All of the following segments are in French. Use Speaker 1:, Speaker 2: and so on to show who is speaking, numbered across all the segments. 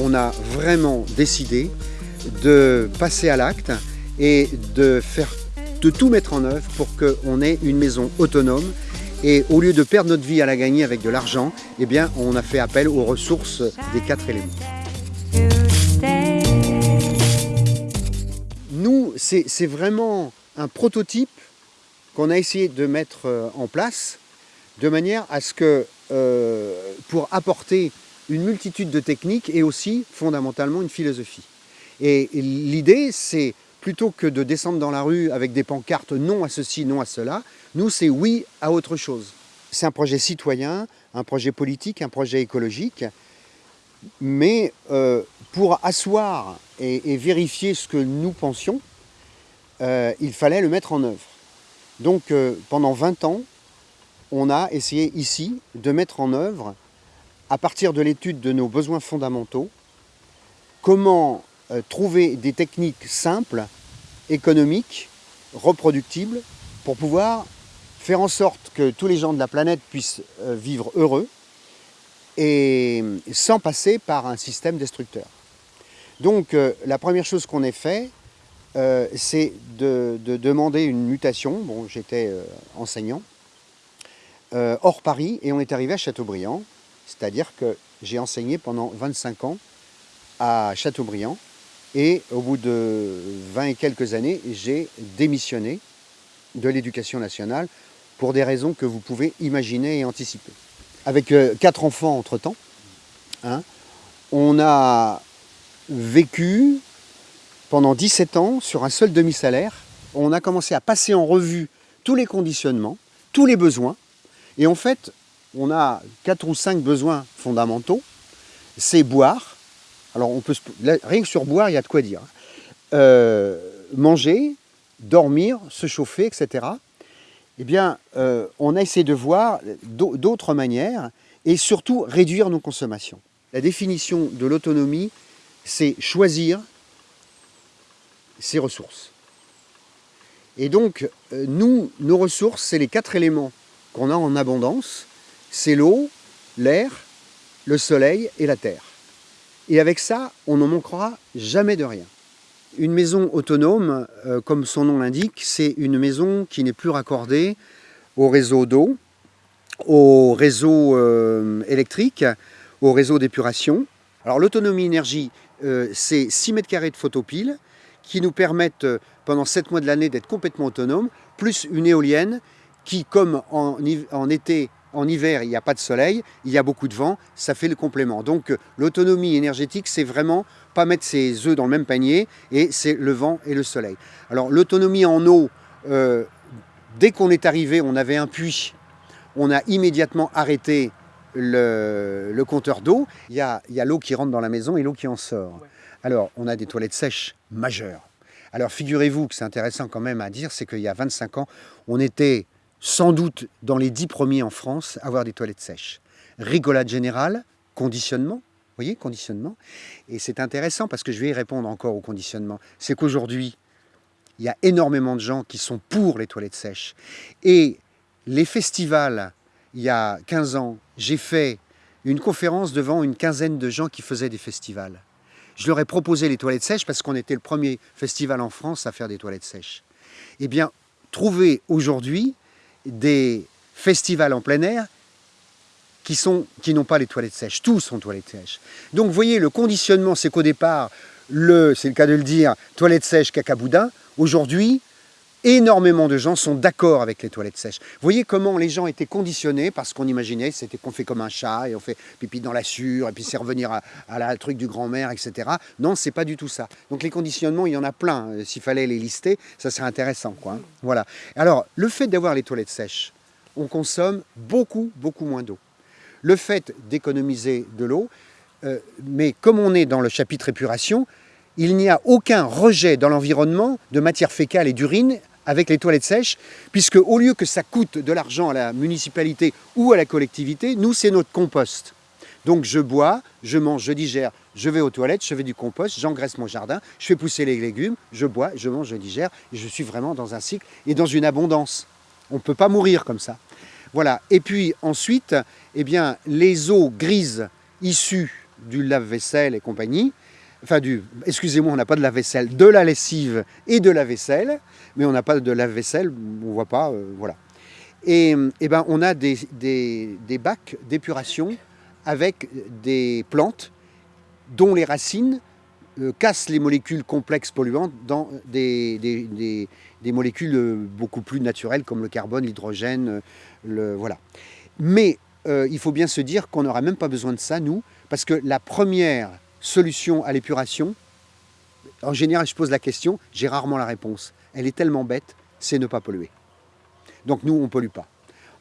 Speaker 1: On a vraiment décidé de passer à l'acte et de, tout mettre en œuvre pour qu'on ait une maison autonome et au lieu de perdre notre vie à la gagner avec de l'argent, eh on a fait appel aux ressources des quatre éléments. C'est vraiment un prototype qu'on a essayé de mettre euh, en place de manière à ce que, euh, pour apporter une multitude de techniques et aussi fondamentalement une philosophie. Et l'idée, c'est plutôt que de descendre dans la rue avec des pancartes non à ceci, non à cela, nous c'est oui à autre chose. C'est un projet citoyen, un projet politique, un projet écologique, mais euh, pour asseoir et, vérifier ce que nous pensions, euh, il fallait le mettre en œuvre. Donc euh, pendant 20 ans, on a essayé ici de mettre en œuvre, à partir de l'étude de nos besoins fondamentaux, comment euh, trouver des techniques simples, économiques, reproductibles, pour pouvoir faire en sorte que tous les gens de la planète puissent vivre heureux et sans passer par un système destructeur. Donc la première chose qu'on ait fait, c'est de, demander une mutation. Bon, j'étais enseignant hors Paris et on est arrivé à Châteaubriand, c'est-à-dire que j'ai enseigné pendant 25 ans à Châteaubriand et au bout de 20 et quelques années, j'ai démissionné de l'éducation nationale pour des raisons que vous pouvez imaginer et anticiper. Avec euh, quatre enfants entre-temps, hein, on a vécu pendant 17 ans sur un seul demi-salaire. On a commencé à passer en revue tous les conditionnements, tous les besoins. Et en fait, on a quatre ou cinq besoins fondamentaux. C'est boire, alors, on peut rien que sur boire, il y a de quoi dire. Euh, manger, dormir, se chauffer, etc. Eh bien, euh, on a essayé de voir d'autres manières et surtout réduire nos consommations. La définition de l'autonomie, c'est choisir ses ressources. Et donc, euh, nous, nos ressources, c'est les quatre éléments qu'on a en abondance. C'est l'eau, l'air, le soleil et la terre. Et avec ça, on n'en manquera jamais de rien. Une maison autonome, euh, comme son nom l'indique, c'est une maison qui n'est plus raccordée au réseau d'eau, au réseau euh, électrique, au réseau d'épuration. Alors l'autonomie énergie, c'est 6 mètres carrés de photopile qui nous permettent pendant 7 mois de l'année d'être complètement autonomes, plus une éolienne qui, comme en, été en hiver, il n'y a pas de soleil, il y a beaucoup de vent, ça fait le complément. Donc l'autonomie énergétique, c'est vraiment pas mettre ses œufs dans le même panier, et c'est le vent et le soleil. Alors l'autonomie en eau, euh, dès qu'on est arrivé, on avait un puits, on a immédiatement arrêté le, compteur d'eau. Il y a, l'eau qui rentre dans la maison et l'eau qui en sort. Alors, on a des toilettes sèches majeures. Alors, figurez-vous que c'est intéressant quand même à dire, c'est qu'il y a 25 ans, on était sans doute dans les dix premiers en France, avoir des toilettes sèches. Rigolade générale, conditionnement, voyez, conditionnement. Et c'est intéressant parce que je vais y répondre encore au conditionnement. C'est qu'aujourd'hui, il y a énormément de gens qui sont pour les toilettes sèches. Et les festivals, il y a 15 ans, j'ai fait une conférence devant une quinzaine de gens qui faisaient des festivals. Je leur ai proposé les toilettes sèches parce qu'on était le premier festival en France à faire des toilettes sèches. Eh bien, trouver aujourd'hui des festivals en plein air qui n'ont qui pas les toilettes sèches. Tous sont toilettes sèches. Donc vous voyez, le conditionnement, c'est qu'au départ, c'est le cas de le dire, toilettes sèches, cacaboudin. Aujourd'hui, énormément de gens sont d'accord avec les toilettes sèches. Vous voyez comment les gens étaient conditionnés parce qu'on imaginait c'était qu'on fait comme un chat et on fait pipi dans la sûre et puis c'est revenir à, la truc du grand-mère, etc. Non, c'est pas du tout ça. Donc les conditionnements, il y en a plein. Euh, s'il fallait les lister, ça serait intéressant. Quoi, hein. Voilà. Alors, le fait d'avoir les toilettes sèches, on consomme beaucoup, beaucoup moins d'eau. Le fait d'économiser de l'eau, euh, mais comme on est dans le chapitre épuration, il n'y a aucun rejet dans l'environnement de matière fécale et d'urine avec les toilettes sèches, puisque au lieu que ça coûte de l'argent à la municipalité ou à la collectivité, nous, c'est notre compost. Donc je bois, je mange, je digère, je vais aux toilettes, je fais du compost, j'engraisse mon jardin, je fais pousser les légumes, je bois, je mange, je digère, et je suis vraiment dans un cycle et dans une abondance. On ne peut pas mourir comme ça. Voilà. Et puis ensuite, eh bien, les eaux grises issues du lave-vaisselle et compagnie, enfin du, excusez-moi, on n'a pas de lave-vaisselle, de la lessive et de la vaisselle, mais on n'a pas de lave-vaisselle, on ne voit pas, euh, voilà. Et, eh ben, on a des, des bacs d'épuration avec des plantes dont les racines euh, cassent les molécules complexes polluantes dans des, des, molécules euh, beaucoup plus naturelles comme le carbone, l'hydrogène, euh, le, voilà. Mais il faut bien se dire qu'on n'aura même pas besoin de ça, nous, parce que la première solution à l'épuration, en général, je pose la question, j'ai rarement la réponse. Elle est tellement bête, c'est ne pas polluer. Donc nous, on ne pollue pas.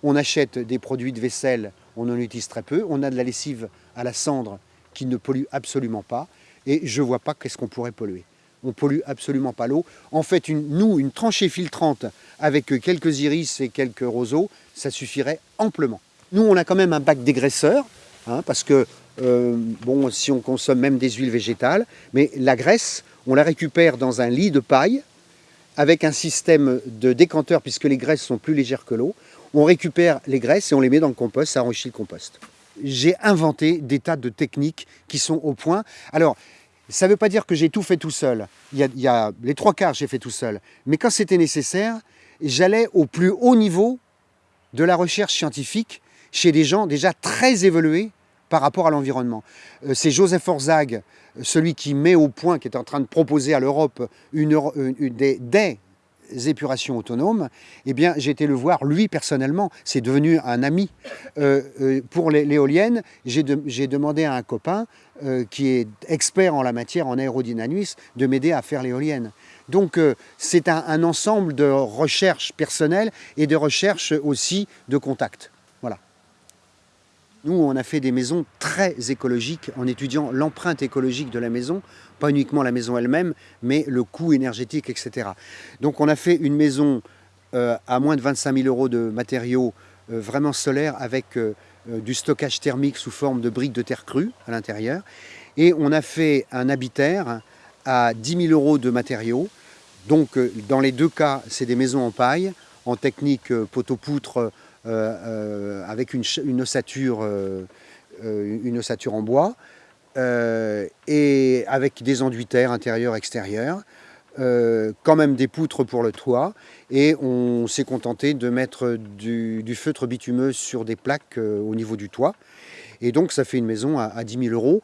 Speaker 1: On achète des produits de vaisselle, on en utilise très peu. On a de la lessive à la cendre qui ne pollue absolument pas. Et je ne vois pas qu'est-ce qu'on pourrait polluer. On pollue absolument pas l'eau. En fait, une, nous, une tranchée filtrante avec quelques iris et quelques roseaux, ça suffirait amplement. Nous, on a quand même un bac dégraisseur, hein, parce que, bon, si on consomme même des huiles végétales, mais la graisse, on la récupère dans un lit de paille, avec un système de décanteur, puisque les graisses sont plus légères que l'eau. On récupère les graisses et on les met dans le compost, ça enrichit le compost j'ai inventé des tas de techniques qui sont au point. Alors, ça ne veut pas dire que j'ai tout fait tout seul. Il y a, les trois quarts, j'ai fait tout seul. Mais quand c'était nécessaire, j'allais au plus haut niveau de la recherche scientifique chez des gens déjà très évolués par rapport à l'environnement. Euh, c'est Joseph Orzag, celui qui met au point, qui est en train de proposer à l'Europe une, des, épurations autonomes, eh bien, j'ai été le voir, lui, personnellement, c'est devenu un ami. Euh, euh, pour l'éolienne, j'ai demandé à un copain euh, qui est expert en la matière, en aérodynamisme, de m'aider à faire l'éolienne. Donc, c'est un ensemble de recherches personnelles et de recherches aussi de contacts. Nous, on a fait des maisons très écologiques en étudiant l'empreinte écologique de la maison, pas uniquement la maison elle-même, mais le coût énergétique, etc. Donc on a fait une maison euh, à moins de 25 000 euros de matériaux euh, vraiment solaires avec euh, du stockage thermique sous forme de briques de terre crue à l'intérieur. Et on a fait un habitaire à 10 000 euros de matériaux. Donc dans les deux cas, c'est des maisons en paille, en technique poteau-poutre, avec une, ossature, euh, une ossature en bois, et avec des enduits terre intérieur, extérieur. quand même des poutres pour le toit et on s'est contenté de mettre du, feutre bitumeux sur des plaques au niveau du toit et donc ça fait une maison à, 10 000 euros.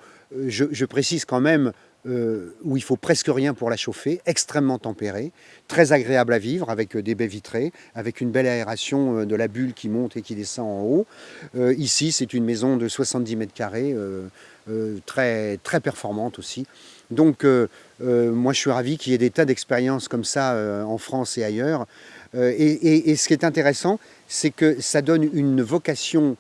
Speaker 1: je, précise quand même euh, où il faut presque rien pour la chauffer, extrêmement tempérée, très agréable à vivre avec euh, des baies vitrées, avec une belle aération euh, de la bulle qui monte et qui descend en haut. ici, c'est une maison de 70 mètres carrés, très, très performante aussi. Donc, moi, je suis ravi qu'il y ait des tas d'expériences comme ça en France et ailleurs. Et, ce qui est intéressant, c'est que ça donne une vocation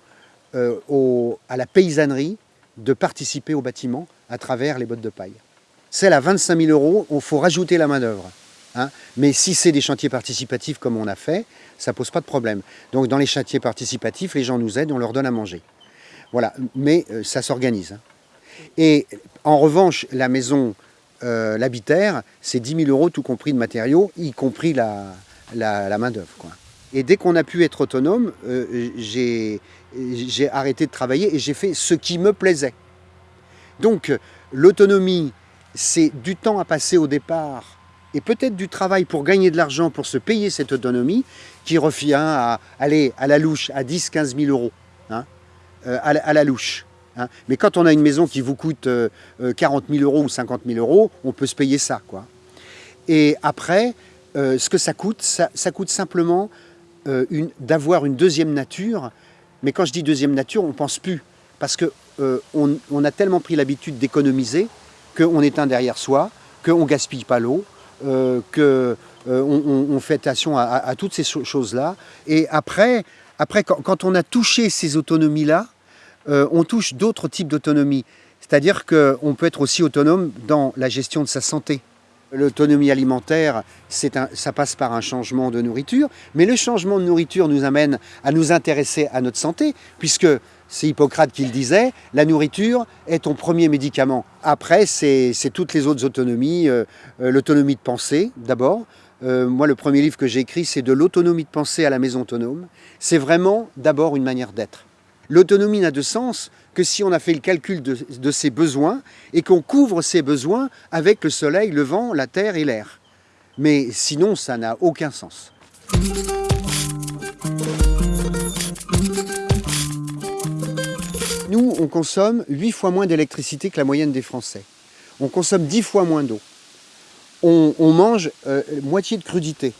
Speaker 1: à la paysannerie de participer au bâtiment à travers les bottes de paille celle à 25 000 euros, il faut rajouter la main-d'œuvre. Hein. Mais si c'est des chantiers participatifs comme on a fait, ça ne pose pas de problème. Donc dans les chantiers participatifs, les gens nous aident, on leur donne à manger. Voilà, mais euh, ça s'organise. Hein. Et en revanche, la maison, euh, l'habitaire, c'est 10 000 euros tout compris de matériaux, y compris la, la, main-d'œuvre. Et dès qu'on a pu être autonome, euh, j'ai arrêté de travailler et j'ai fait ce qui me plaisait. Donc l'autonomie c'est du temps à passer au départ et peut-être du travail pour gagner de l'argent pour se payer cette autonomie qui revient à aller à la louche à 10-15 000 euros, hein, euh, à, la, louche. Hein. Mais quand on a une maison qui vous coûte 40 euh, 000 euros ou 50 000 euros, on peut se payer ça. Quoi. Et après, euh, ce que ça coûte, ça, coûte simplement d'avoir une deuxième nature. Mais quand je dis deuxième nature, on pense plus. Parce qu'on on a tellement pris l'habitude d'économiser qu'on éteint derrière soi, qu'on ne gaspille pas l'eau, euh, qu'on euh, on, fait attention à, toutes ces choses-là. Et après, après quand, on a touché ces autonomies-là, euh, on touche d'autres types d'autonomie. C'est-à-dire qu'on peut être aussi autonome dans la gestion de sa santé. L'autonomie alimentaire, ça passe par un changement de nourriture, mais le changement de nourriture nous amène à nous intéresser à notre santé, puisque c'est Hippocrate qui le disait, la nourriture est ton premier médicament. Après, c'est toutes les autres autonomies, euh, euh, l'autonomie de pensée d'abord. Euh, moi, le premier livre que j'ai écrit, c'est de l'autonomie de pensée à la maison autonome. C'est vraiment d'abord une manière d'être. L'autonomie n'a de sens que si on a fait le calcul de, ses besoins et qu'on couvre ses besoins avec le soleil, le vent, la terre et l'air. Mais sinon, ça n'a aucun sens. Nous, on consomme 8 fois moins d'électricité que la moyenne des Français. On consomme 10 fois moins d'eau. On, mange euh, moitié de crudité.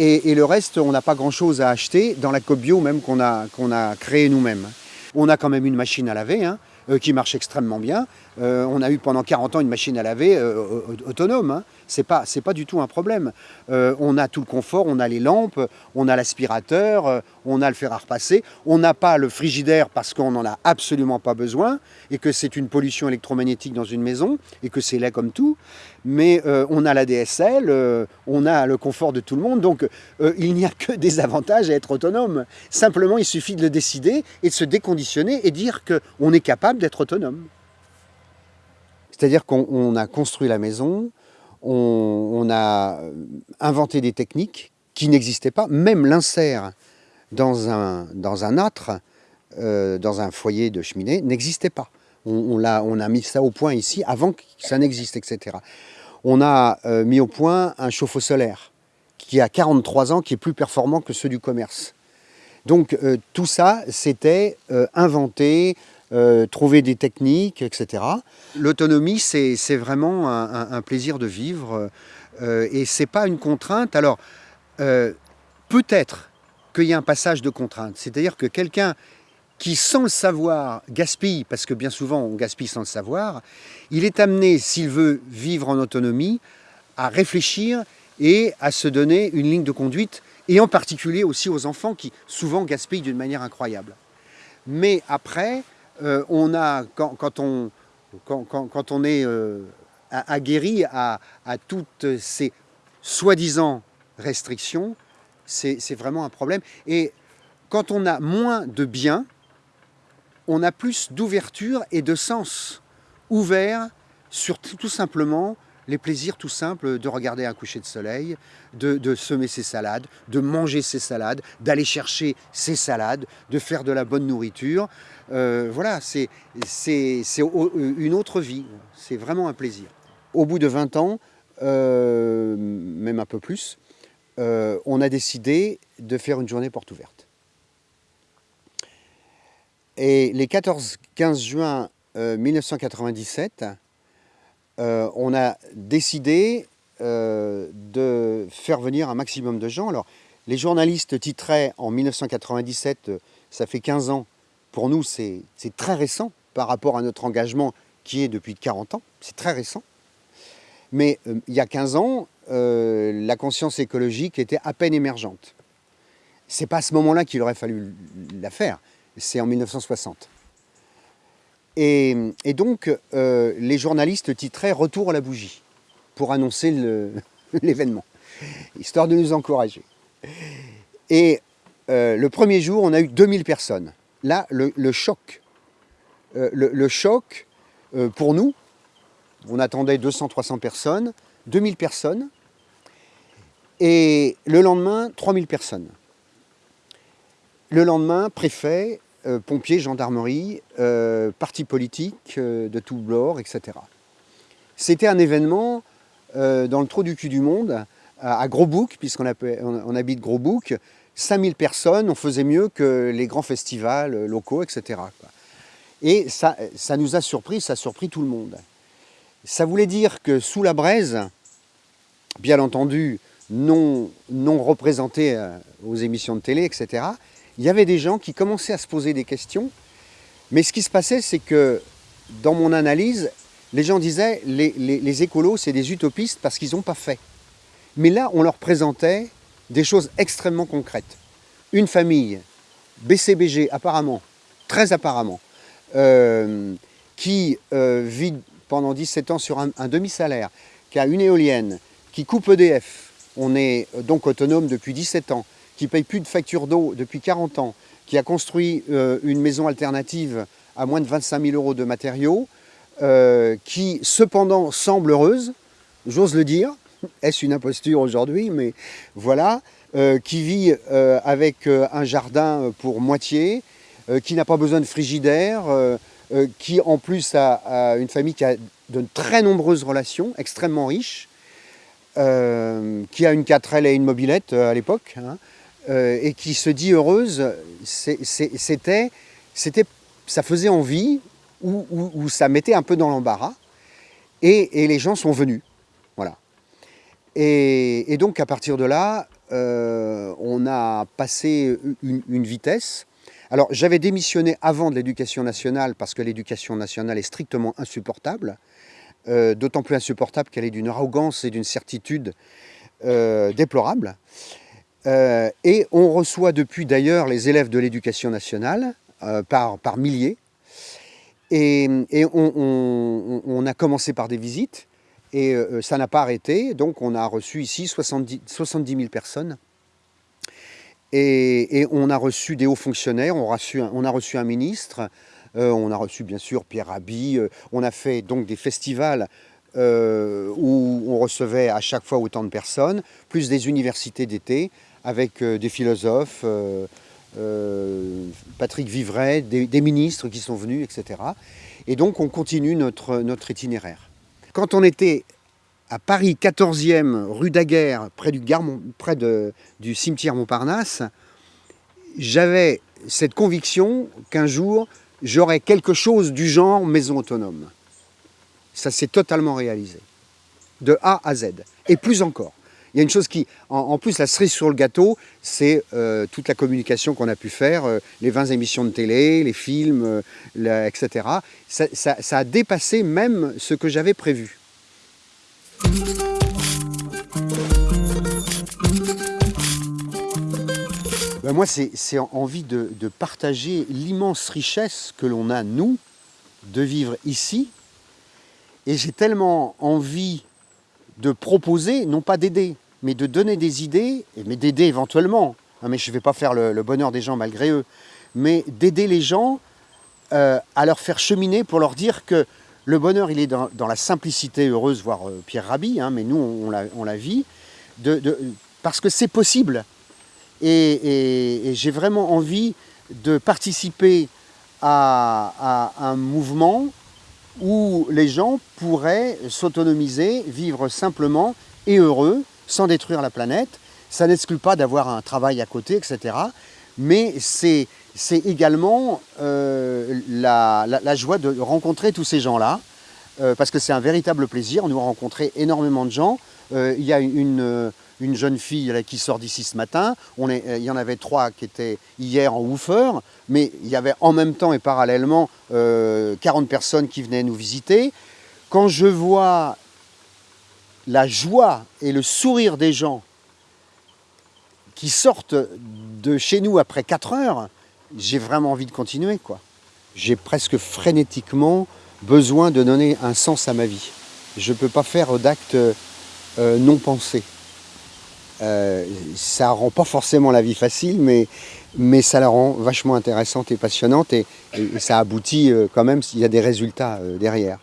Speaker 1: Et, le reste, on n'a pas grand-chose à acheter dans la COP bio même qu'on a, a créée nous-mêmes. On a quand même une machine à laver hein, euh, qui marche extrêmement bien. Euh, on a eu pendant 40 ans une machine à laver euh, autonome. Hein. Ce n'est pas, pas du tout un problème. on a tout le confort, on a les lampes, on a l'aspirateur, on a le fer à repasser. On n'a pas le frigidaire parce qu'on n'en a absolument pas besoin et que c'est une pollution électromagnétique dans une maison et que c'est là comme tout. Mais on a la DSL, on a le confort de tout le monde. Donc il n'y a que des avantages à être autonome. Simplement, il suffit de le décider et de se déconditionner et dire qu'on est capable d'être autonome. C'est-à-dire qu'on a construit la maison, on, a inventé des techniques qui n'existaient pas, même l'insert dans un, dans un âtre, euh, dans un foyer de cheminée, n'existait pas. On, a, on, a, mis ça au point ici avant que ça n'existe, etc. On a euh, mis au point un chauffe-eau solaire qui a 43 ans, qui est plus performant que ceux du commerce. Donc euh, tout ça, c'était inventé, euh, trouver des techniques, etc. L'autonomie, c'est vraiment un, plaisir de vivre euh, et c'est pas une contrainte. Alors, euh, peut-être qu'il y a un passage de contrainte, c'est-à-dire que quelqu'un qui, sans le savoir, gaspille, parce que bien souvent on gaspille sans le savoir, il est amené, s'il veut vivre en autonomie, à réfléchir et à se donner une ligne de conduite, et en particulier aussi aux enfants qui souvent gaspillent d'une manière incroyable. Mais après, euh, on a, quand, on, quand, on est euh, aguerri à, toutes ces soi-disant restrictions, c'est vraiment un problème. Et quand on a moins de biens, on a plus d'ouverture et de sens ouvert sur tout simplement les plaisirs tout simples de regarder un coucher de soleil, de, semer ses salades, de manger ses salades, d'aller chercher ses salades, de faire de la bonne nourriture. Euh, voilà, c'est une autre vie, c'est vraiment un plaisir. Au bout de 20 ans, euh, même un peu plus, euh, on a décidé de faire une journée porte ouverte. Et les 14-15 juin 1997, euh, on a décidé euh, de faire venir un maximum de gens. Alors, les journalistes titraient en 1997, euh, ça fait 15 ans, pour nous c'est très récent par rapport à notre engagement qui est depuis 40 ans, c'est très récent. Mais il y a 15 ans, la conscience écologique était à peine émergente. C'est pas à ce moment-là qu'il aurait fallu la faire, c'est en 1960. Et, donc, euh, les journalistes titraient « Retour à la bougie » pour annoncer l'événement, histoire de nous encourager. Et euh, le premier jour, on a eu 2000 personnes. Là, le, choc, euh, le, choc pour nous, on attendait 200-300 personnes, 2000 personnes, et le lendemain, 3000 personnes. Le lendemain, préfet, euh, pompiers, gendarmerie, euh, partis politiques euh, de tout bord, etc. C'était un événement dans le trou du cul du monde, à, Gros Bouc, puisqu'on on, habite Gros Bouc, 5000 personnes, on faisait mieux que les grands festivals locaux, etc. Et ça, ça nous a surpris, ça a surpris tout le monde. Ça voulait dire que sous la braise, bien entendu, non, non représenté aux émissions de télé, etc., il y avait des gens qui commençaient à se poser des questions. Mais ce qui se passait, c'est que dans mon analyse, les gens disaient les, les, écolos, c'est des utopistes parce qu'ils n'ont pas fait. Mais là, on leur présentait des choses extrêmement concrètes. Une famille, BCBG apparemment, très apparemment, euh, qui euh, vit pendant 17 ans sur un, demi-salaire, qui a une éolienne, qui coupe EDF, on est donc autonome depuis 17 ans, qui paye plus de facture d'eau depuis 40 ans, qui a construit euh, une maison alternative à moins de 25 000 euros de matériaux, euh, qui cependant semble heureuse, j'ose le dire, est-ce une imposture aujourd'hui, mais voilà, euh, qui vit avec un jardin pour moitié, qui n'a pas besoin de frigidaire, qui en plus a, une famille qui a de très nombreuses relations, extrêmement riches, qui a une 4L et une mobilette à l'époque, hein, euh, et qui se dit heureuse, c'était, ça faisait envie ou, ça mettait un peu dans l'embarras. Et, les gens sont venus. Voilà. Et, donc à partir de là, euh, on a passé une, vitesse. Alors j'avais démissionné avant de l'éducation nationale parce que l'éducation nationale est strictement insupportable. Euh, d'autant plus insupportable qu'elle est d'une arrogance et d'une certitude déplorable. Euh, et on reçoit depuis d'ailleurs les élèves de l'éducation nationale euh, par, par milliers. Et, on, a commencé par des visites et euh, ça n'a pas arrêté. Donc on a reçu ici 70, 70 000 personnes. Et, on a reçu des hauts fonctionnaires, on a reçu on a reçu un ministre, on a reçu bien sûr Pierre Rabhi, on a fait donc des festivals où on recevait à chaque fois autant de personnes, plus des universités d'été avec euh, des philosophes, euh, euh, Patrick Vivray, des, ministres qui sont venus, etc. Et donc on continue notre, itinéraire. Quand on était à Paris 14e, rue Daguerre, près du cimetière Montparnasse, j'avais cette conviction qu'un jour, j'aurais quelque chose du genre maison autonome. Ça s'est totalement réalisé, de A à Z, et plus encore. Il y a une chose qui, en, plus, la cerise sur le gâteau, c'est euh, toute la communication qu'on a pu faire, euh, les 20 émissions de télé, les films, euh, etc. Ça, a dépassé même ce que j'avais prévu. Ben, moi, c'est envie de partager l'immense richesse que l'on a, nous, de vivre ici. Et j'ai tellement envie de proposer, non pas d'aider, mais de donner des idées, mais d'aider éventuellement, hein, mais je ne vais pas faire le, bonheur des gens malgré eux, mais d'aider les gens euh, à leur faire cheminer pour leur dire que le bonheur, il est dans, la simplicité heureuse, voire euh, Pierre Rabhi, hein, mais nous, on, la, vit, parce que c'est possible. Et, j'ai vraiment envie de participer à un mouvement où les gens pourraient s'autonomiser, vivre simplement et heureux, sans détruire la planète. Ça n'exclut pas d'avoir un travail à côté, etc. Mais c'est également euh, la, joie de rencontrer tous ces gens-là, euh, parce que c'est un véritable plaisir. Nous avons rencontré énormément de gens. Euh, il y a une, une jeune fille qui sort d'ici ce matin. Est, il y en avait trois qui étaient hier en woofer, mais il y avait en même temps et parallèlement 40 personnes qui venaient nous visiter. Quand je vois la joie et le sourire des gens qui sortent de chez nous après 4 heures, j'ai vraiment envie de continuer. quoi. J'ai presque frénétiquement besoin de donner un sens à ma vie. Je ne peux pas faire d'actes euh, non pensés. Euh, ça rend pas forcément la vie facile, mais, mais ça la rend vachement intéressante et passionnante et, ça aboutit euh, quand même s'il y a des résultats derrière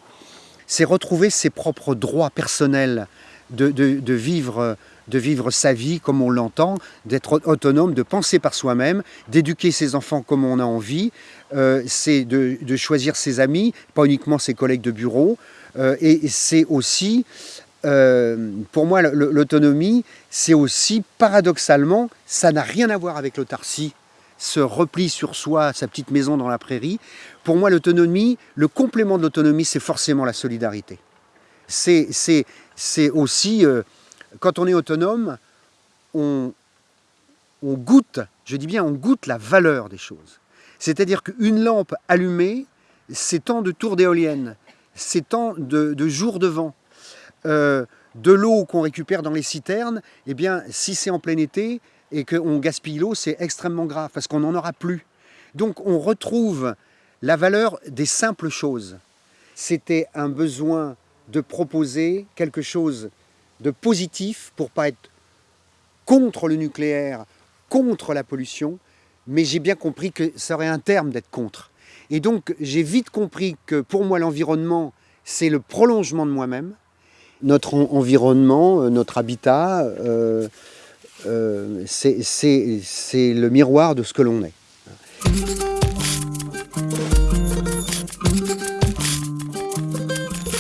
Speaker 1: c'est retrouver ses propres droits personnels de, vivre, de vivre sa vie comme on l'entend, d'être autonome, de penser par soi-même, d'éduquer ses enfants comme on a envie, euh, c'est de, choisir ses amis, pas uniquement ses collègues de bureau, euh, et c'est aussi, euh, pour moi, l'autonomie, c'est aussi, paradoxalement, ça n'a rien à voir avec l'autarcie, ce repli sur soi, sa petite maison dans la prairie. Pour moi, l'autonomie, le complément de l'autonomie, c'est forcément la solidarité. C'est aussi, euh, quand on est autonome, on, goûte, je dis bien, on goûte la valeur des choses. C'est-à-dire qu'une lampe allumée, c'est tant de tours d'éoliennes, c'est tant de, jours de vent. Euh, de l'eau qu'on récupère dans les citernes, eh bien, si c'est en plein été, et qu'on gaspille l'eau, c'est extrêmement grave parce qu'on n'en aura plus. Donc on retrouve la valeur des simples choses. C'était un besoin de proposer quelque chose de positif pour pas être contre le nucléaire, contre la pollution, mais j'ai bien compris que ça aurait un terme d'être contre. Et donc j'ai vite compris que pour moi l'environnement, c'est le prolongement de moi-même. Notre environnement, euh, notre habitat, euh, euh, c'est le miroir de ce que l'on est.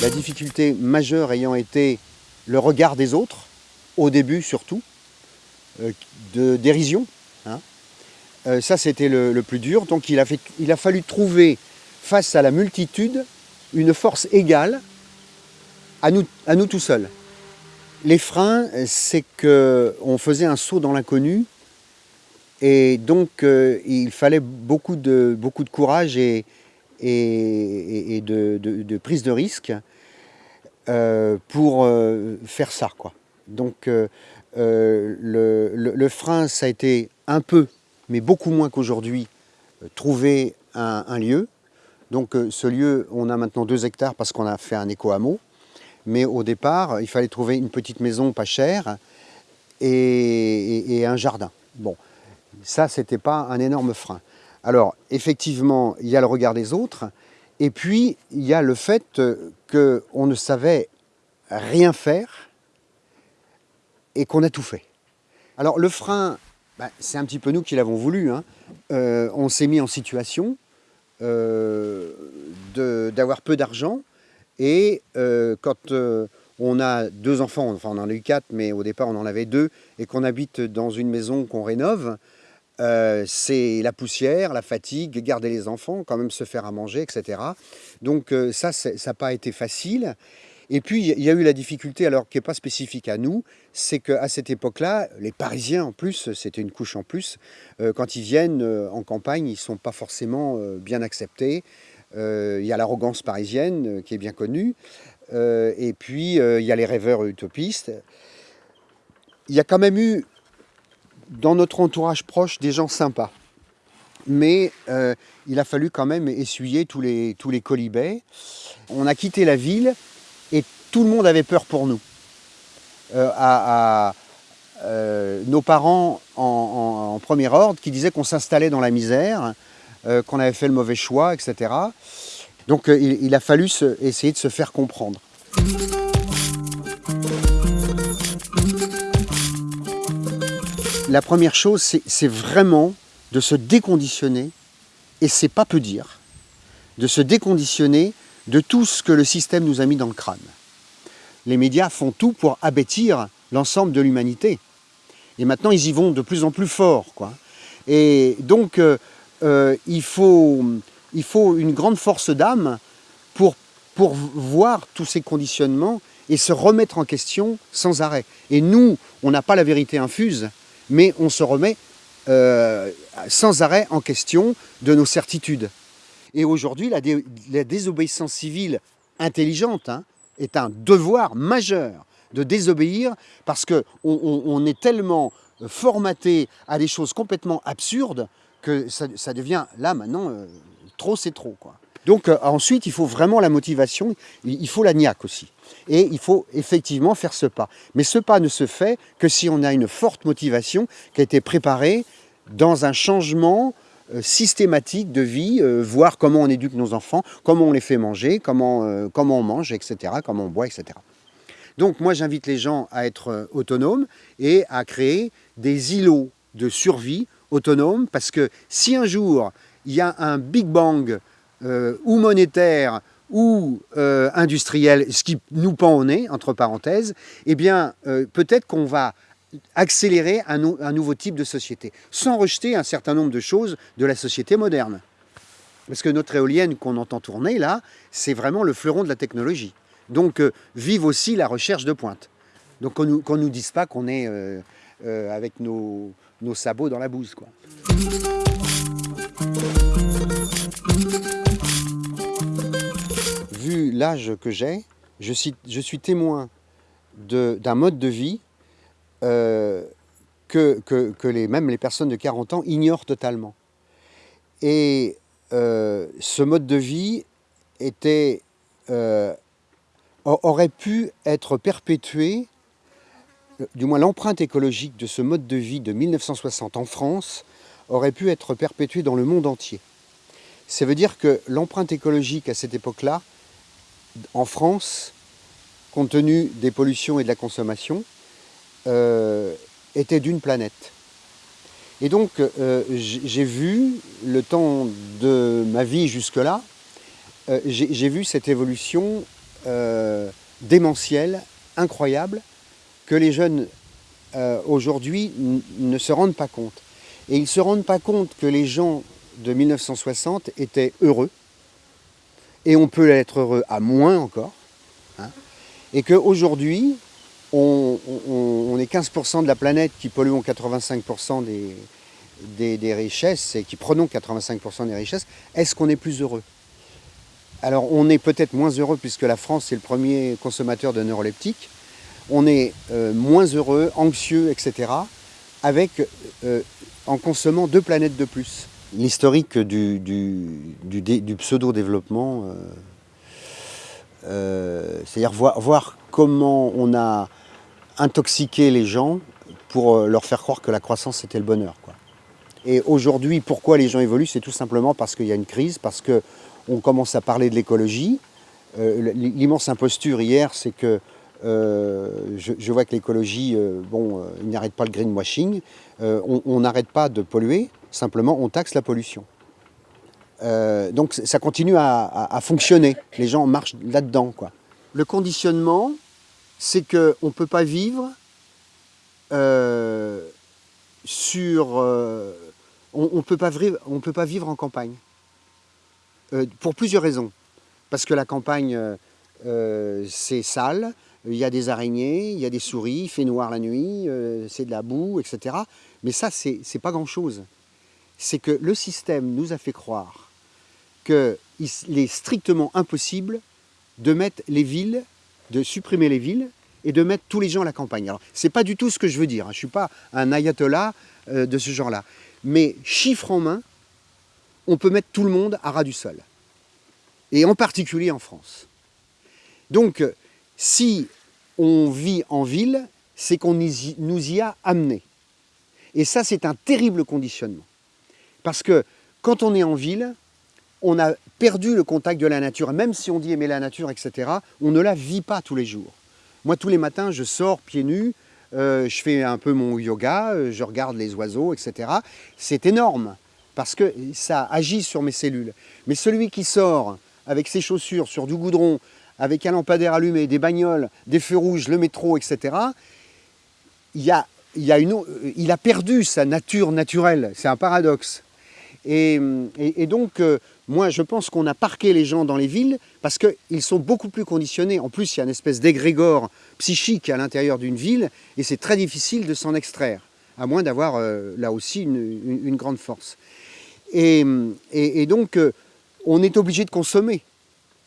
Speaker 1: La difficulté majeure ayant été le regard des autres, au début surtout, de dérision. Hein. ça, c'était le, plus dur. Donc, il a, fait, il a fallu trouver, face à la multitude, une force égale à nous, à nous tout seuls. Les freins, c'est qu'on faisait un saut dans l'inconnu et donc euh, il fallait beaucoup de, beaucoup de courage et, de, prise de risque euh, pour euh, faire ça. Quoi. Donc le, frein, ça a été un peu, mais beaucoup moins qu'aujourd'hui, trouver un, lieu. Donc ce lieu, on a maintenant deux hectares parce qu'on a fait un éco-hameau. Mais au départ, il fallait trouver une petite maison pas chère et, un jardin. Bon, ça, c'était pas un énorme frein. Alors, effectivement, il y a le regard des autres, et puis il y a le fait qu'on ne savait rien faire et qu'on a tout fait. Alors, le frein, bah, c'est un petit peu nous qui l'avons voulu. Hein. Euh, on s'est mis en situation euh, d'avoir peu d'argent, et euh, quand euh, on a deux enfants, enfin on en a eu quatre, mais au départ on en avait deux, et qu'on habite dans une maison qu'on rénove, euh, c'est la poussière, la fatigue, garder les enfants, quand même se faire à manger, etc. Donc ça, ça n'a pas été facile. Et puis, il y a eu la difficulté, alors qui n'est pas spécifique à nous, c'est qu'à cette époque-là, les Parisiens en plus, c'était une couche en plus, quand ils viennent en campagne, ils ne sont pas forcément bien acceptés. Euh, il y a l'arrogance parisienne euh, qui est bien connue. Euh, et puis, il y a les rêveurs utopistes. Il y a quand même eu, dans notre entourage proche, des gens sympas. Mais il a fallu quand même essuyer tous les, tous les colibets. On a quitté la ville et tout le monde avait peur pour nous. à, nos parents en, premier ordre qui disaient qu'on s'installait dans la misère, euh, qu'on avait fait le mauvais choix, etc. Donc euh, il, a fallu essayer de se faire comprendre. La première chose, c'est vraiment de se déconditionner, et c'est pas peu dire, de se déconditionner de tout ce que le système nous a mis dans le crâne. Les médias font tout pour abêtir l'ensemble de l'humanité. Et maintenant, ils y vont de plus en plus fort. Quoi. Et donc, euh, euh, il, faut, une grande force d'âme pour, pour voir tous ces conditionnements et se remettre en question sans arrêt. Et nous, on n'a pas la vérité infuse, mais on se remet euh, sans arrêt en question de nos certitudes. Et aujourd'hui, la, désobéissance civile intelligente hein, est un devoir majeur de désobéir parce qu'on on est tellement formaté à des choses complètement absurdes que ça, devient, là maintenant, euh, trop c'est trop. Quoi. Donc euh, ensuite, il faut vraiment la motivation, il faut la niaque aussi. Et il faut effectivement faire ce pas. Mais ce pas ne se fait que si on a une forte motivation qui a été préparée dans un changement euh, systématique de vie, voir comment on éduque nos enfants, comment on les fait manger, comment, comment on mange, etc., comment on boit, etc. Donc moi j'invite les gens à être autonomes et à créer des îlots de survie autonome, parce que si un jour il y a un Big Bang euh, ou monétaire ou euh, industriel, ce qui nous pend au nez, entre parenthèses, eh bien euh, peut-être qu'on va accélérer un, nouveau type de société, sans rejeter un certain nombre de choses de la société moderne. Parce que notre éolienne qu'on entend tourner là, c'est vraiment le fleuron de la technologie. Donc vive aussi la recherche de pointe. Donc qu'on ne nous, dise pas qu'on est avec nos, sabots dans la bouse. Quoi. Vu l'âge que j'ai, je suis, témoin d'un mode de vie euh, que, les, même les personnes de 40 ans ignorent totalement. Et euh, ce mode de vie euh, aurait pu être perpétuée, du moins l'empreinte écologique de ce mode de vie de 1960 en France, aurait pu être perpétuée dans le monde entier. Ça veut dire que l'empreinte écologique à cette époque-là, en France, compte tenu des pollutions et de la consommation, euh, était d'une planète. Et donc, euh, j'ai vu, le temps de ma vie jusque-là, euh, j'ai vu cette évolution démentielle, incroyable, que les jeunes aujourd'hui ne se rendent pas compte. Et ils ne se rendent pas compte que les gens de 1960 étaient heureux, et on peut être heureux à moins encore, et qu'aujourd'hui, on, on, est 15% de la planète qui polluons 85% des, des, richesses et qui prenons 85% des richesses, est-ce qu'on est plus heureux? Alors on est peut-être moins heureux puisque la France est le premier consommateur de neuroleptiques, on est euh, moins heureux, anxieux, etc., avec, euh, en consommant deux planètes de plus. L'historique du, pseudo-développement... Euh, c'est-à-dire voir, comment on a intoxiqué les gens pour leur faire croire que la croissance c'était le bonheur. Et aujourd'hui, pourquoi les gens évoluent C'est tout simplement parce qu'il y a une crise, parce qu'on commence à parler de l'écologie. L'immense imposture hier, c'est que je, vois que l'écologie, bon, il n'arrête pas le greenwashing. on n'arrête pas de polluer, simplement on taxe la pollution. Euh, donc ça continue à, fonctionner. Les gens marchent là-dedans. Le conditionnement, c'est qu'on ne peut pas vivre euh, sur... Euh, on ne peut, pas vivre en campagne. pour plusieurs raisons. Parce que la campagne, c'est sale, il y a des araignées, il y a des souris, il fait noir la nuit, c'est de la boue, etc. Mais ça, c'est pas grand-chose. C'est que le système nous a fait croire qu'il est strictement impossible de mettre les villes, de supprimer les villes et de mettre tous les gens à la campagne. Alors, ce n'est pas du tout ce que je veux dire, hein. je ne suis pas un ayatollah euh, de ce genre-là. Mais chiffre en main, on peut mettre tout le monde à ras du sol. Et en particulier en France. Donc, si on vit en ville, c'est qu'on nous y a amenés. Et ça, c'est un terrible conditionnement. Parce que quand on est en ville, on a perdu le contact de la nature. Même si on dit aimer la nature, etc., on ne la vit pas tous les jours. Moi, tous les matins, je sors pieds nus, euh, je fais un peu mon yoga, euh, je regarde les oiseaux, etc. C'est énorme, parce que ça agit sur mes cellules. Mais celui qui sort avec ses chaussures sur du goudron, avec un lampadaire allumé, des bagnoles, des feux rouges, le métro, etc., il, a, une, il a perdu sa nature naturelle. C'est un paradoxe. Et, donc, euh, moi, je pense qu'on a parqué les gens dans les villes parce qu'ils sont beaucoup plus conditionnés. En plus, il y a une espèce d'égrégore psychique à l'intérieur d'une ville et c'est très difficile de s'en extraire, à moins d'avoir euh, là aussi une, grande force. Et, donc, euh, on est obligé de consommer,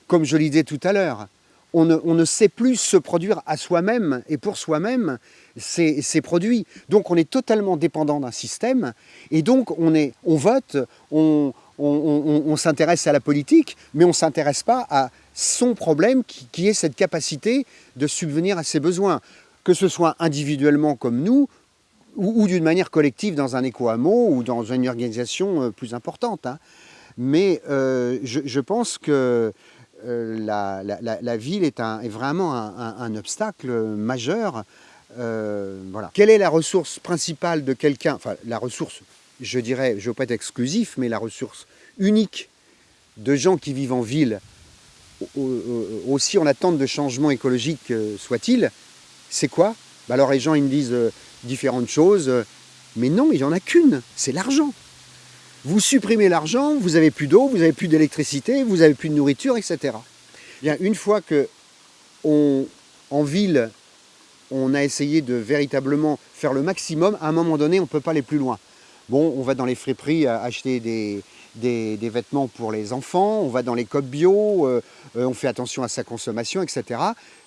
Speaker 1: comme je le disais tout à l'heure. On ne, sait plus se produire à soi-même et pour soi-même ces, produits. Donc on est totalement dépendant d'un système et donc on, vote, on, on, s'intéresse à la politique, mais on ne s'intéresse pas à son problème qui, est cette capacité de subvenir à ses besoins, que ce soit individuellement comme nous, ou, d'une manière collective dans un éco-hameau ou dans une organisation euh, plus importante. Hein. Mais euh, je, pense que euh, la, ville est, vraiment un, obstacle majeur. voilà. Quelle est la ressource principale de quelqu'un? Enfin, la ressource je dirais, je ne veux pas être exclusif, mais la ressource unique de gens qui vivent en ville, aussi en attente de changement écologique euh, soit-il, c'est quoi? Bah Alors les gens ils me disent euh, différentes choses, euh, mais non, il n'y en a qu'une, c'est l'argent. Vous supprimez l'argent, vous n'avez plus d'eau, vous n'avez plus d'électricité, vous n'avez plus de nourriture, etc. Bien, une fois que en ville, on a essayé de véritablement faire le maximum, à un moment donné, on ne peut pas aller plus loin. Bon, on va dans les friperies acheter des, des, vêtements pour les enfants, on va dans les copes bio, euh, euh, on fait attention à sa consommation, etc.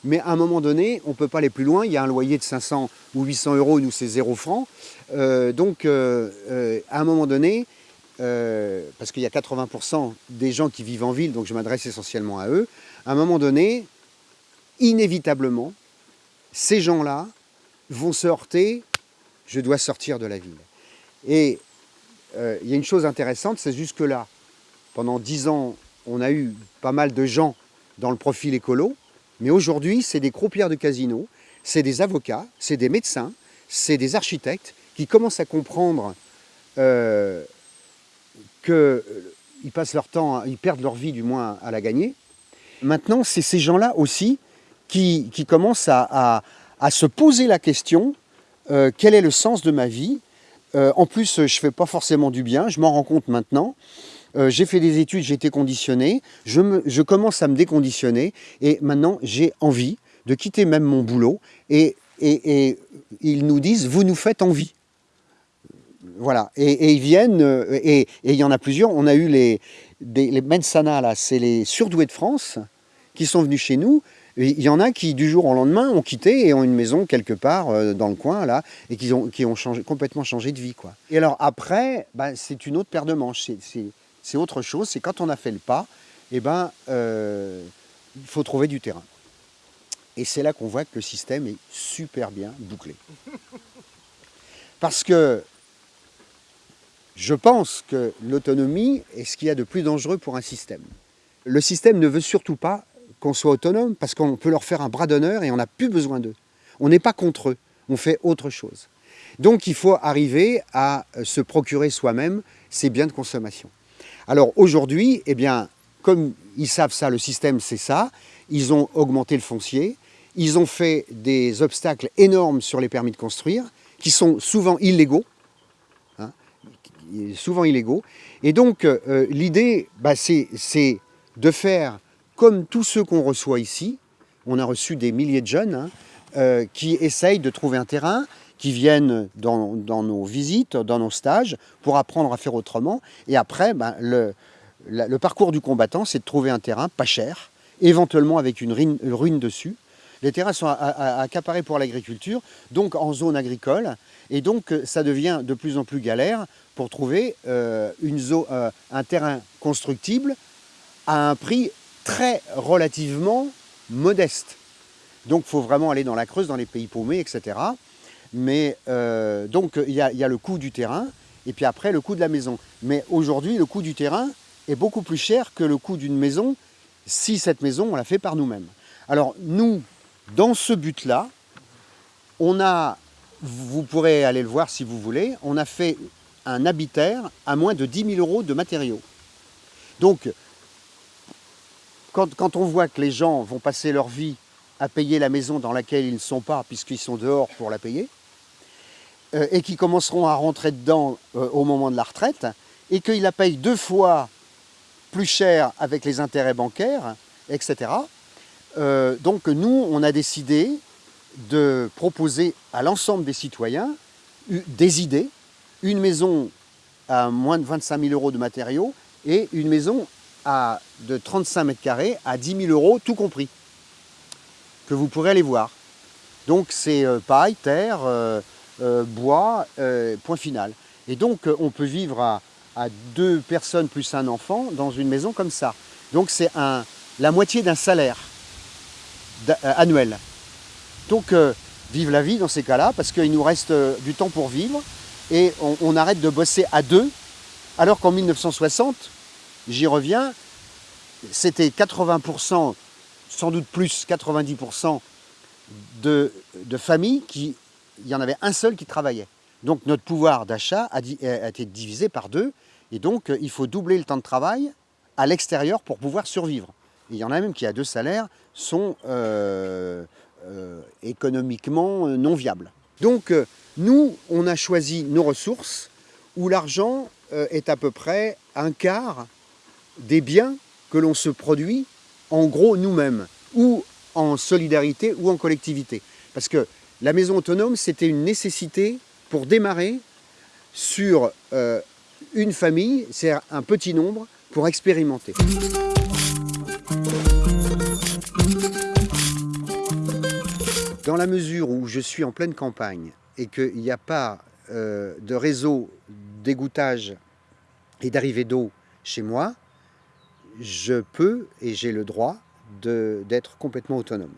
Speaker 1: Mais à un moment donné, on ne peut pas aller plus loin. Il y a un loyer de 500 ou 800 euros, nous c'est 0 francs. Euh, donc à un moment donné, parce qu'il y a 80% des gens qui vivent en ville, donc je m'adresse essentiellement à eux, à un moment donné, inévitablement, ces gens-là vont se heurter, je dois sortir de la ville. Et euh, il y a une chose intéressante, c'est jusque-là, pendant dix ans, on a eu pas mal de gens dans le profil écolo, mais aujourd'hui, c'est des croupières de casino, c'est des avocats, c'est des médecins, c'est des architectes qui commencent à comprendre euh, qu'ils euh, passent leur temps, ils perdent leur vie du moins à la gagner. Maintenant, c'est ces gens-là aussi qui, commencent à, se poser la question euh, quel est le sens de ma vie? Euh, En plus, je ne fais pas forcément du bien, je m'en rends compte maintenant. j'ai fait des études, j'ai été conditionné, je, commence à me déconditionner et maintenant j'ai envie de quitter même mon boulot et, et ils nous disent vous nous faites envie. Voilà, et, ils viennent, euh, et, il y en a plusieurs. On a eu les, les Mensana, là, c'est les surdoués de France, qui sont venus chez nous. Il y en a qui, du jour au lendemain, ont quitté et ont une maison quelque part euh, dans le coin, là, et qui ont, complètement changé de vie. Quoi. Et alors après, bah, c'est une autre paire de manches. C'est autre chose. C'est quand on a fait le pas, eh ben, euh, il faut trouver du terrain. Et c'est là qu'on voit que le système est super bien bouclé. Parce que je pense que l'autonomie est ce qu'il y a de plus dangereux pour un système. Le système ne veut surtout pas qu'on soit autonome parce qu'on peut leur faire un bras d'honneur et on n'a plus besoin d'eux. On n'est pas contre eux, on fait autre chose. Donc il faut arriver à se procurer soi-même ces biens de consommation. Alors aujourd'hui, eh bien, comme ils savent ça, le système c'est ça, ils ont augmenté le foncier, ils ont fait des obstacles énormes sur les permis de construire, qui sont souvent illégaux, souvent illégaux. Et donc, euh, l'idée, bah, c'est de faire comme tous ceux qu'on reçoit ici. On a reçu des milliers de jeunes hein, euh, qui essayent de trouver un terrain, qui viennent dans, nos visites, dans nos stages, pour apprendre à faire autrement. Et après, bah, le, le, parcours du combattant, c'est de trouver un terrain pas cher, éventuellement avec une ruine, dessus. Les terrains sont accaparés pour l'agriculture, donc en zone agricole, et donc ça devient de plus en plus galère pour trouver euh, euh, un terrain constructible à un prix très relativement modeste. Donc il faut vraiment aller dans la Creuse, dans les pays paumés, etc. Mais euh, donc il y, a le coût du terrain et puis après le coût de la maison. Mais aujourd'hui, le coût du terrain est beaucoup plus cher que le coût d'une maison si cette maison, on la fait par nous-mêmes. Alors nous, dans ce but-là, on a, vous pourrez aller le voir si vous voulez, on a fait un habitaire à moins de 10 000 euros de matériaux. Donc, quand, on voit que les gens vont passer leur vie à payer la maison dans laquelle ils ne sont pas, puisqu'ils sont dehors pour la payer, euh, et qui commenceront à rentrer dedans euh, au moment de la retraite, et qu'ils la payent deux fois plus cher avec les intérêts bancaires, etc. Euh, donc nous, on a décidé de proposer à l'ensemble des citoyens des idées une maison à moins de 25 000 euros de matériaux et une maison à, de 35 mètres carrés à 10 000 euros, tout compris, que vous pourrez aller voir. Donc c'est euh, paille, terre, euh, bois, point final. Et donc on peut vivre à, deux personnes plus un enfant dans une maison comme ça. Donc c'est la moitié d'un salaire annuel. Donc vive la vie dans ces cas-là, parce qu'il nous reste du temps pour vivre et on, arrête de bosser à deux, alors qu'en 1960, j'y reviens, c'était 80%, sans doute plus, 90% de, familles qui, il y en avait un seul qui travaillait. Donc notre pouvoir d'achat a, été divisé par deux, et donc euh, il faut doubler le temps de travail à l'extérieur pour pouvoir survivre. Il y en a même qui, à deux salaires, sont euh, euh, économiquement non viables. Donc nous, on a choisi nos ressources où l'argent euh, est à peu près un quart des biens que l'on se produit en gros nous-mêmes, ou en solidarité ou en collectivité. Parce que la maison autonome, c'était une nécessité pour démarrer sur euh, une famille, c'est un petit nombre, pour expérimenter. Dans la mesure où je suis en pleine campagne et qu'il n'y a pas euh, de réseau d'égouttage et d'arrivée d'eau chez moi, je peux et j'ai le droit d'être complètement autonome.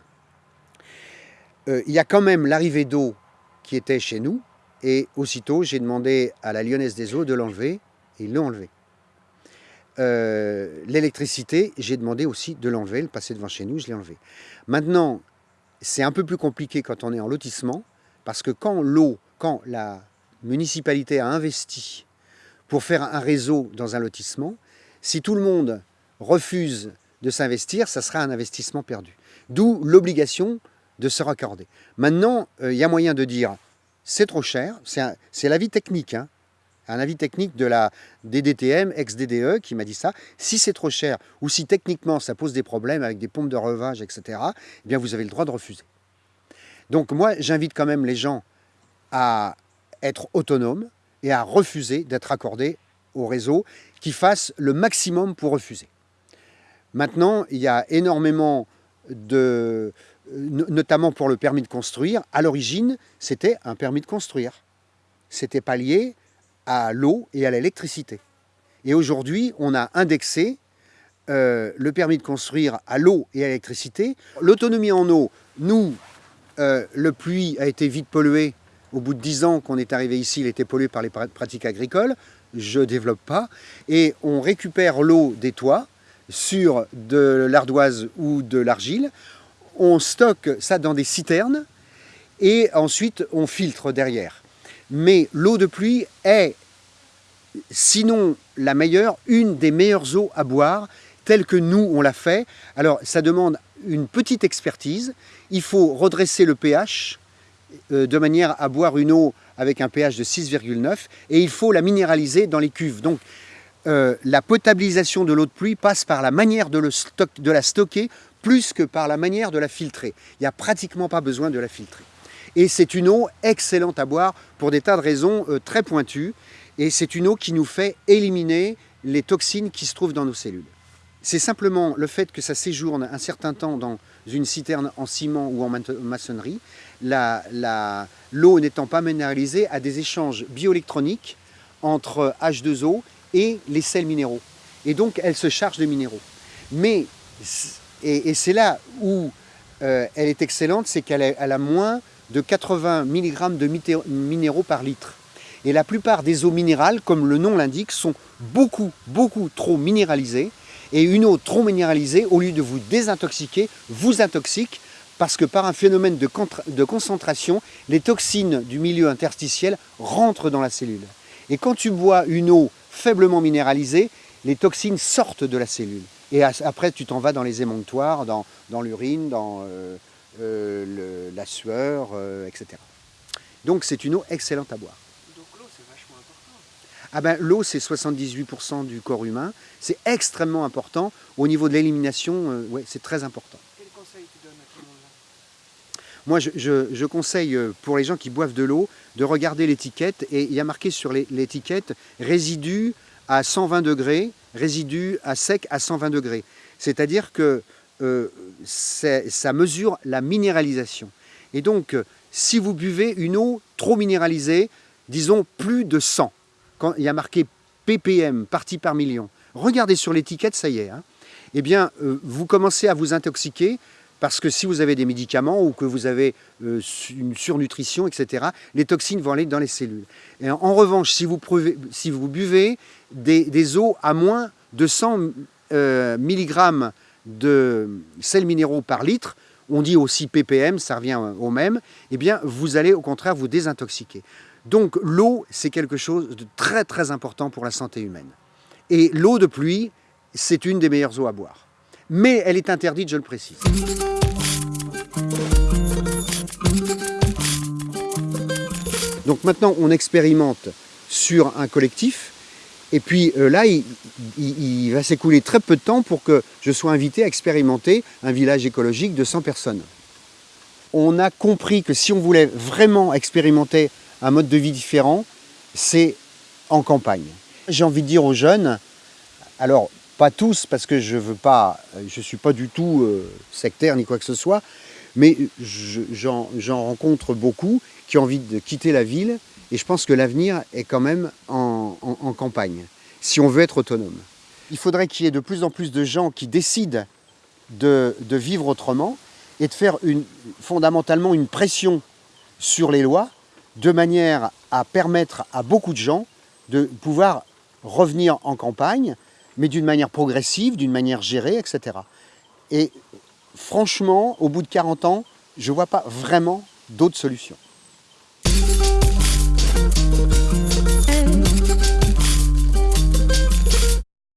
Speaker 1: euh, il y a quand même l'arrivée d'eau qui était chez nous, et aussitôt j'ai demandé à la Lyonnaise des Eaux de l'enlever, et ils l'ont enlevé. Euh, l'électricité, j'ai demandé aussi de l'enlever, le passer devant chez nous, je l'ai enlevé. Maintenant, c'est un peu plus compliqué quand on est en lotissement, parce que quand l'eau, quand la municipalité a investi pour faire un réseau dans un lotissement, si tout le monde refuse de s'investir, ça sera un investissement perdu. D'où l'obligation de se raccorder. Maintenant, euh, il y a moyen de dire, c'est trop cher, c'est l'avis technique, hein, un avis technique de la DDTM, ex-DDE, qui m'a dit ça. Si c'est trop cher, ou si techniquement ça pose des problèmes avec des pompes de revage, etc., eh bien vous avez le droit de refuser. Donc moi, j'invite quand même les gens à être autonomes et à refuser d'être accordés au réseau, qui fassent le maximum pour refuser. Maintenant, il y a énormément de, notamment pour le permis de construire, à l'origine, c'était un permis de construire. C'était pas lié à l'eau et à l'électricité. Et aujourd'hui, on a indexé euh, le permis de construire à l'eau et à l'électricité. L'autonomie en eau, nous, euh, le puits a été vite pollué. Au bout de 10 ans qu'on est arrivé ici, il était pollué par les pratiques agricoles. Je ne développe pas. Et on récupère l'eau des toits sur de l'ardoise ou de l'argile on stocke ça dans des citernes et ensuite on filtre derrière. Mais l'eau de pluie est, sinon la meilleure, une des meilleures eaux à boire, telle que nous on l'a fait. Alors ça demande une petite expertise, il faut redresser le pH euh, de manière à boire une eau avec un pH de 6,9 et il faut la minéraliser dans les cuves. Donc euh, la potabilisation de l'eau de pluie passe par la manière de, de la stocker plus que par la manière de la filtrer. Il n'y a pratiquement pas besoin de la filtrer. Et c'est une eau excellente à boire pour des tas de raisons euh, très pointues. Et c'est une eau qui nous fait éliminer les toxines qui se trouvent dans nos cellules. C'est simplement le fait que ça séjourne un certain temps dans une citerne en ciment ou en maçonnerie, l'eau n'étant pas minéralisée, à des échanges bioélectroniques entre H2O et les sels minéraux. Et donc, elle se charge de minéraux. Mais et, c'est là où euh, elle est excellente, c'est qu'elle a, moins de 80 mg de minéraux par litre. Et la plupart des eaux minérales, comme le nom l'indique, sont beaucoup, beaucoup trop minéralisées. Et une eau trop minéralisée, au lieu de vous désintoxiquer, vous intoxique parce que par un phénomène de, de concentration, les toxines du milieu interstitiel rentrent dans la cellule. Et quand tu bois une eau faiblement minéralisée, les toxines sortent de la cellule. Et après, tu t'en vas dans les émonctoires, dans, dans l'urine, dans euh, euh, la sueur, euh, etc. Donc c'est une eau excellente à boire.
Speaker 2: Donc l'eau, c'est vachement important.
Speaker 1: Ah ben, l'eau, c'est 78% du corps humain. C'est extrêmement important. Au niveau de l'élimination, ouais, c'est très important.
Speaker 2: Quel conseil tu donnes à tout le monde
Speaker 1: Moi, je, je, je, conseille pour les gens qui boivent de l'eau de regarder l'étiquette. Et il y a marqué sur l'étiquette résidus à 120 degrés résidus à sec à 120 degrés. C'est-à-dire que euh, ça mesure la minéralisation. Et donc, si vous buvez une eau trop minéralisée, disons plus de 100, quand il y a marqué ppm, partie par million, regardez sur l'étiquette, ça y est, hein, eh bien, euh, vous commencez à vous intoxiquer parce que si vous avez des médicaments ou que vous avez euh, une surnutrition, etc., les toxines vont aller dans les cellules. En, revanche, si vous, si vous buvez des, eaux à moins de 100 euh, mg de sels minéraux par litre, on dit aussi ppm, ça revient au même, eh bien vous allez au contraire vous désintoxiquer. Donc l'eau, c'est quelque chose de très très important pour la santé humaine. Et l'eau de pluie, c'est une des meilleures eaux à boire. Mais elle est interdite, je le précise. Donc maintenant, on expérimente sur un collectif. Et puis euh, là, il, va s'écouler très peu de temps pour que je sois invité à expérimenter un village écologique de 100 personnes. On a compris que si on voulait vraiment expérimenter un mode de vie différent, c'est en campagne. J'ai envie de dire aux jeunes, alors pas tous parce que je veux pas, je suis pas du tout euh, sectaire ni quoi que ce soit, mais j'en rencontre beaucoup qui ont envie de quitter la ville et je pense que l'avenir est quand même en, campagne, si on veut être autonome. Il faudrait qu'il y ait de plus en plus de gens qui décident de, vivre autrement et de faire fondamentalement une pression sur les lois de manière à permettre à beaucoup de gens de pouvoir revenir en campagne, mais d'une manière progressive, d'une manière gérée, etc. Et franchement, au bout de 40 ans, je ne vois pas vraiment d'autres solutions. Thank you.